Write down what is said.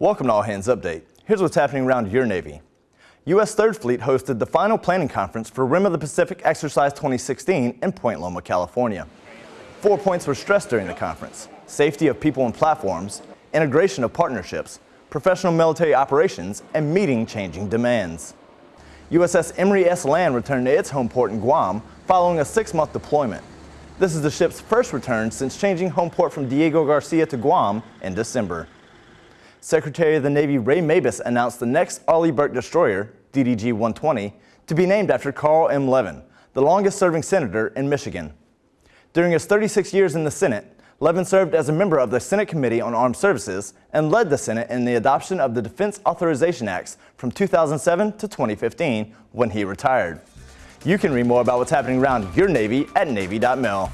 Welcome to All Hands Update. Here's what's happening around your Navy. U.S. 3rd Fleet hosted the final planning conference for Rim of the Pacific Exercise 2016 in Point Loma, California. Four points were stressed during the conference. Safety of people and platforms, integration of partnerships, professional military operations, and meeting changing demands. USS Emory S. Land returned to its home port in Guam following a six-month deployment. This is the ship's first return since changing home port from Diego Garcia to Guam in December. Secretary of the Navy Ray Mabus announced the next Arleigh Burke destroyer, DDG-120, to be named after Carl M. Levin, the longest-serving senator in Michigan. During his 36 years in the Senate, Levin served as a member of the Senate Committee on Armed Services and led the Senate in the adoption of the Defense Authorization Acts from 2007 to 2015 when he retired. You can read more about what's happening around your Navy at Navy.mil.